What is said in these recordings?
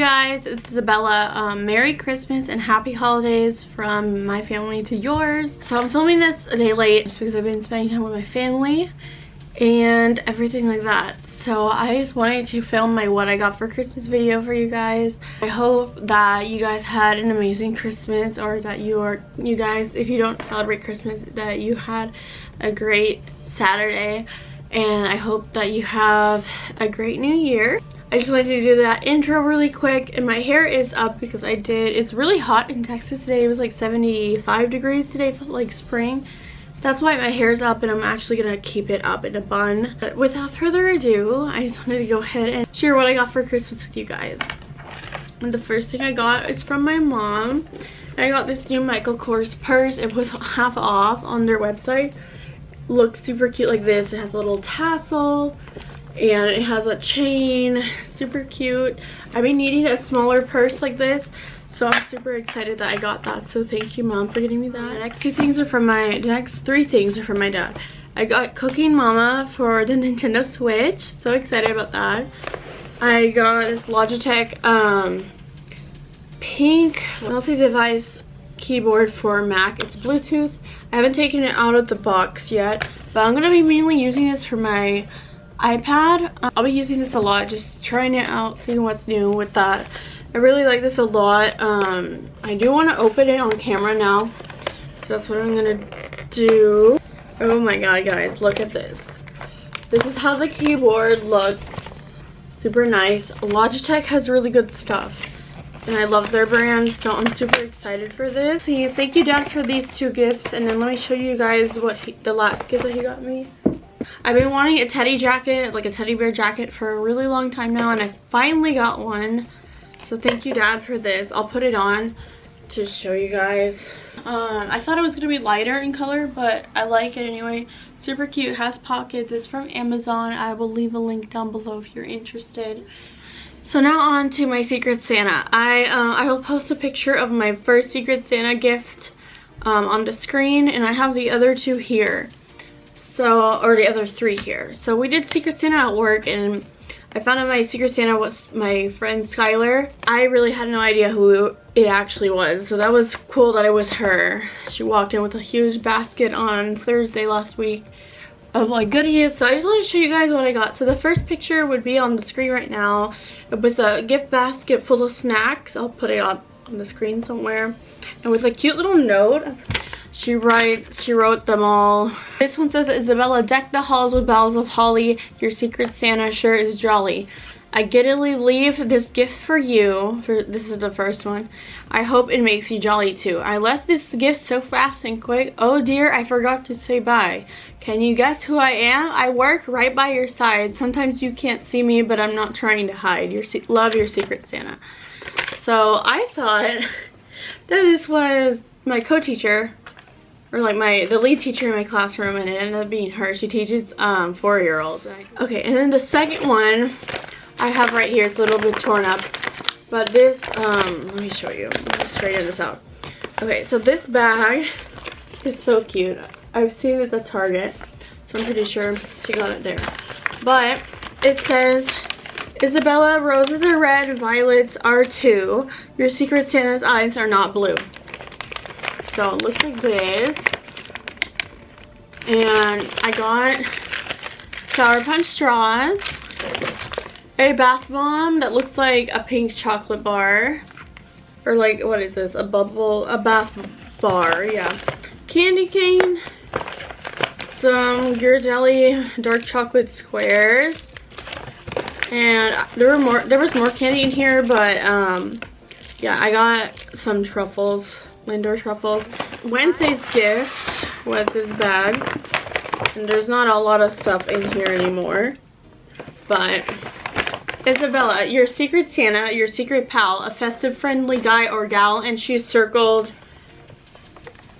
guys, it's Isabella. Um, Merry Christmas and Happy Holidays from my family to yours. So I'm filming this a day late just because I've been spending time with my family and everything like that. So I just wanted to film my what I got for Christmas video for you guys. I hope that you guys had an amazing Christmas or that you are, you guys, if you don't celebrate Christmas, that you had a great Saturday and I hope that you have a great new year. I just wanted to do that intro really quick and my hair is up because I did it's really hot in Texas today. It was like 75 degrees today felt like spring. That's why my hair is up and I'm actually gonna keep it up in a bun. But without further ado I just wanted to go ahead and share what I got for Christmas with you guys. And the first thing I got is from my mom. I got this new Michael Kors purse. It was half off on their website. Looks super cute like this. It has a little tassel and it has a chain super cute. I've been needing a smaller purse like this so i'm super excited that i got that. So thank you mom for getting me that. The next two things are from my the next three things are from my dad. I got cooking mama for the nintendo switch. So excited about that. I got this logitech um pink multi-device keyboard for mac. It's bluetooth. I haven't taken it out of the box yet but i'm to be mainly using this for my iPad. I'll be using this a lot, just trying it out, seeing what's new with that. I really like this a lot. Um, I do want to open it on camera now, so that's what I'm going to do. Oh my god, guys, look at this. This is how the keyboard looks. Super nice. Logitech has really good stuff. And I love their brand, so I'm super excited for this. So thank you, Dad, for these two gifts. And then let me show you guys what he, the last gift that he got me. I've been wanting a teddy jacket, like a teddy bear jacket for a really long time now and I finally got one. So thank you dad for this. I'll put it on to show you guys. Um, I thought it was going to be lighter in color, but I like it anyway. Super cute, has pockets. It's from Amazon. I will leave a link down below if you're interested. So now on to my Secret Santa. I, uh, I will post a picture of my first Secret Santa gift um, on the screen and I have the other two here so or the other three here. So we did secret santa at work and i found out my secret santa was my friend skylar. I really had no idea who it actually was so that was cool that it was her. She walked in with a huge basket on thursday last week of like goodies. So i just want to show you guys what i got. So the first picture would be on the screen right now. It was a gift basket full of snacks. I'll put it up on the screen somewhere. And with a cute little note she writes, she wrote them all. This one says, Isabella, deck the halls with boughs of holly. Your secret Santa sure is jolly. I giddily leave this gift for you. For This is the first one. I hope it makes you jolly too. I left this gift so fast and quick. Oh dear, I forgot to say bye. Can you guess who I am? I work right by your side. Sometimes you can't see me, but I'm not trying to hide. Your Love your secret Santa. So I thought that this was my co-teacher or like my the lead teacher in my classroom and it ended up being her. She teaches um four-year-olds. Okay and then the second one i have right here it's a little bit torn up. But this um let me show you. Straighten this out. Okay so this bag is so cute. I've seen it at target so i'm pretty sure she got it there. But it says isabella roses are red violets are two. Your secret santa's eyes are not blue so it looks like this. And I got Sour Punch straws. A bath bomb that looks like a pink chocolate bar. Or like, what is this? A bubble, a bath bar, yeah. Candy cane. Some Ghirardelli dark chocolate squares. And there were more, there was more candy in here, but um, yeah, I got some truffles Lindor truffles. Wednesday's gift was this bag. And there's not a lot of stuff in here anymore. But Isabella, your secret Santa, your secret pal, a festive friendly guy or gal, and she's circled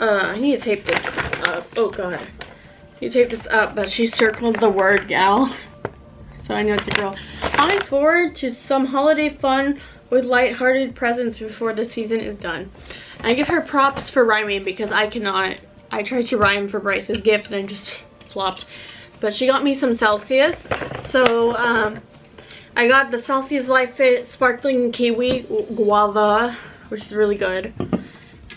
uh I need to tape this up. Oh god. You tape this up, but she circled the word gal. So I know it's a girl. I forward to some holiday fun with light-hearted presents before the season is done. I give her props for rhyming because I cannot. I tried to rhyme for Bryce's gift and I just flopped. But she got me some Celsius. So um, I got the Celsius Live Fit Sparkling Kiwi Guava, which is really good.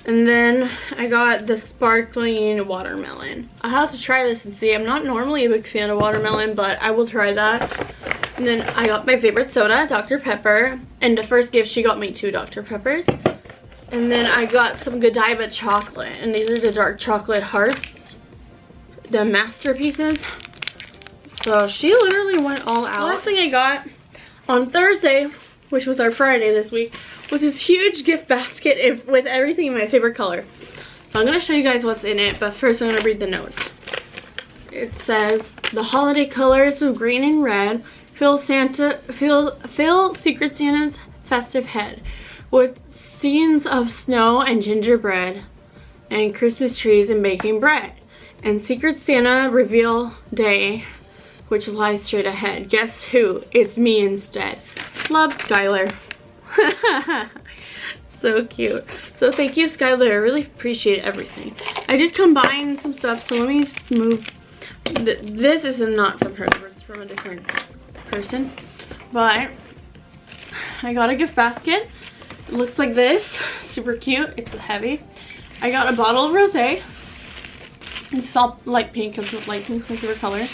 And then I got the sparkling watermelon. I have to try this and see. I'm not normally a big fan of watermelon, but I will try that. And then I got my favorite soda, Dr. Pepper. And the first gift, she got me two Dr. Peppers. And then I got some Godiva chocolate. And these are the dark chocolate hearts. The masterpieces. So she literally went all out. The last thing I got on Thursday, which was our Friday this week, was this huge gift basket with everything in my favorite color. So I'm going to show you guys what's in it, but first I'm going to read the notes. It says, the holiday colors of green and red fill Santa, fill, fill Secret Santa's festive head with scenes of snow and gingerbread and Christmas trees and baking bread. And Secret Santa reveal day which lies straight ahead. Guess who? It's me instead. Love, Skylar. so cute. So thank you, Skylar. I really appreciate everything. I did combine some stuff, so let me just move. This is not from her. Is from a different person. But I got a gift basket. It looks like this. Super cute. It's heavy. I got a bottle of rosé. It's all light pink because light pink's my favorite color.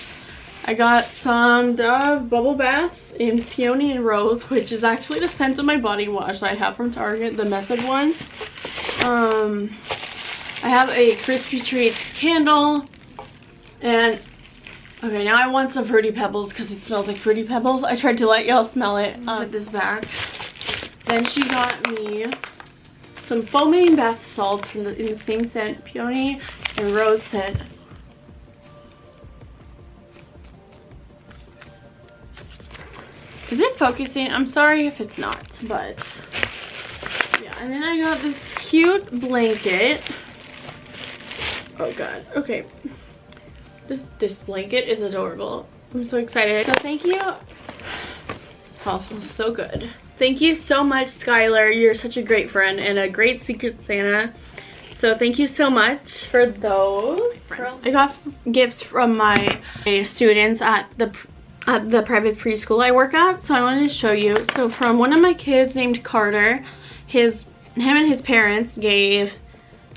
I got some Dove Bubble Bath in Peony and Rose, which is actually the scent of my body wash that I have from Target, the Method one. Um, I have a Crispy Treats candle. And, okay, now I want some Fruity Pebbles because it smells like Fruity Pebbles. I tried to let y'all smell it. Uh, put this back. Then she got me some foaming bath salts from the, in the same scent, Peony and Rose scent. Is it focusing? I'm sorry if it's not, but yeah. And then I got this cute blanket. Oh god. Okay. This this blanket is adorable. I'm so excited. So thank you. Oh, smells so good. Thank you so much, Skylar. You're such a great friend and a great Secret Santa. So thank you so much for those. I got gifts from my students at the at the private preschool I work at. So I wanted to show you. So from one of my kids named Carter, his him and his parents gave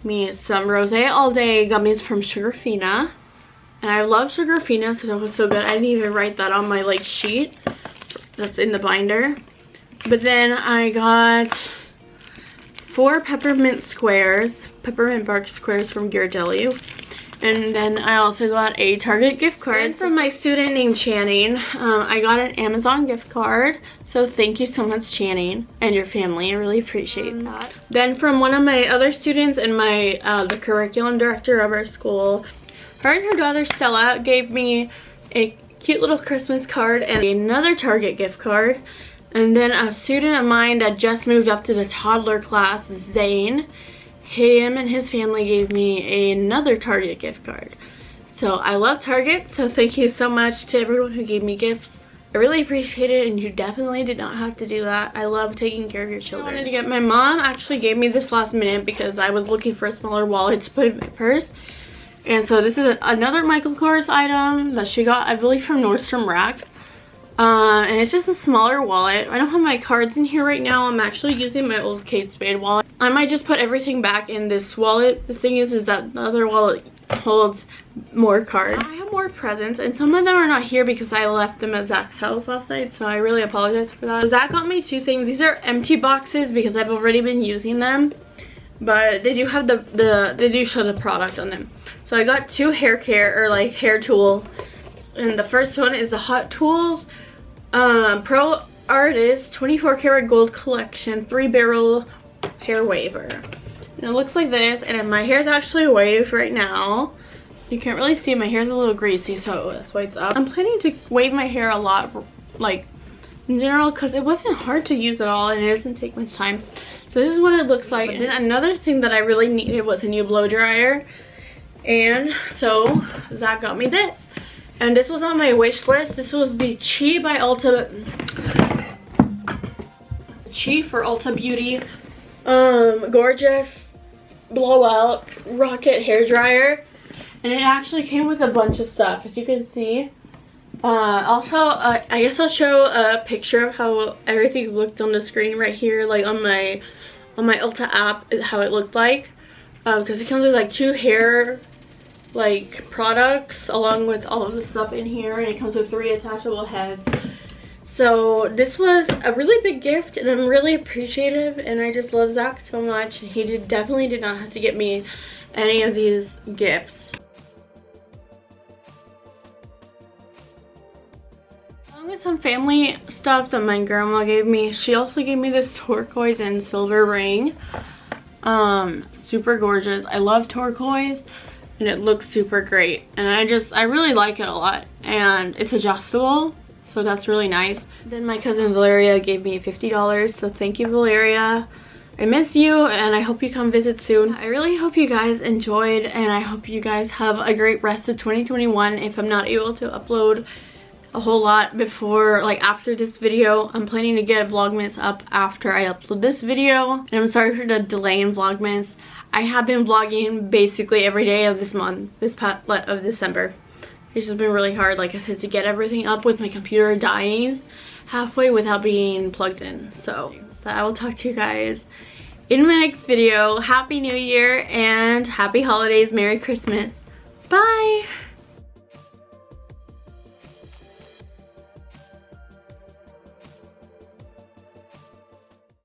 me some rosé all day gummies from Sugarfina. And I love Sugarfina, so it was so good. I didn't even write that on my like sheet that's in the binder. But then I got four peppermint squares, peppermint bark squares from Ghirardelli and then I also got a Target gift card from my student named Channing. Um, I got an Amazon gift card. So thank you so much, Channing, and your family. I really appreciate that. Then from one of my other students and my uh, the curriculum director of our school, her and her daughter Stella gave me a cute little Christmas card and another Target gift card. And then a student of mine that just moved up to the toddler class, Zane, him and his family gave me another Target gift card. So I love Target, so thank you so much to everyone who gave me gifts. I really appreciate it and you definitely did not have to do that. I love taking care of your children. I wanted to get my mom actually gave me this last minute because I was looking for a smaller wallet to put in my purse. And so this is another Michael Kors item that she got, I believe from Nordstrom Rack. Uh, and it's just a smaller wallet. I don't have my cards in here right now. I'm actually using my old Kate Spade wallet. I might just put everything back in this wallet. The thing is, is that the other wallet holds more cards. I have more presents and some of them are not here because I left them at Zach's house last night so I really apologize for that. Zach got me two things. These are empty boxes because I've already been using them but they do have the, the they do show the product on them. So I got two hair care or like hair tool and the first one is the Hot Tools um, Pro Artist 24 karat gold collection three barrel hair waver. And it looks like this, and my hair is actually waved right now. You can't really see, my hair is a little greasy, so that's why it's up. I'm planning to wave my hair a lot, like, in general, because it wasn't hard to use at all, and it doesn't take much time. So this is what it looks like. And then another thing that I really needed was a new blow dryer. And so Zach got me this. And this was on my wish list. This was the Chi by Ulta. Chi for Ulta Beauty um, gorgeous blowout rocket hair dryer. And it actually came with a bunch of stuff, as you can see. Uh, also, uh, I guess I'll show a picture of how everything looked on the screen right here, like on my on my Ulta app, how it looked like. Because uh, it comes with like two hair like products along with all of the stuff in here and it comes with three attachable heads so this was a really big gift and i'm really appreciative and i just love zach so much he did, definitely did not have to get me any of these gifts along with some family stuff that my grandma gave me she also gave me this turquoise and silver ring. Um super gorgeous. I love turquoise and it looks super great. And I just I really like it a lot. And it's adjustable so that's really nice. Then my cousin Valeria gave me $50 so thank you Valeria. I miss you and I hope you come visit soon. I really hope you guys enjoyed and I hope you guys have a great rest of 2021 if I'm not able to upload a whole lot before like after this video i'm planning to get vlogmas up after i upload this video and i'm sorry for the delay in vlogmas I have been vlogging basically every day of this month, this part of December. It's just been really hard, like I said, to get everything up with my computer dying halfway without being plugged in. So, but I will talk to you guys in my next video. Happy New Year and happy holidays. Merry Christmas. Bye!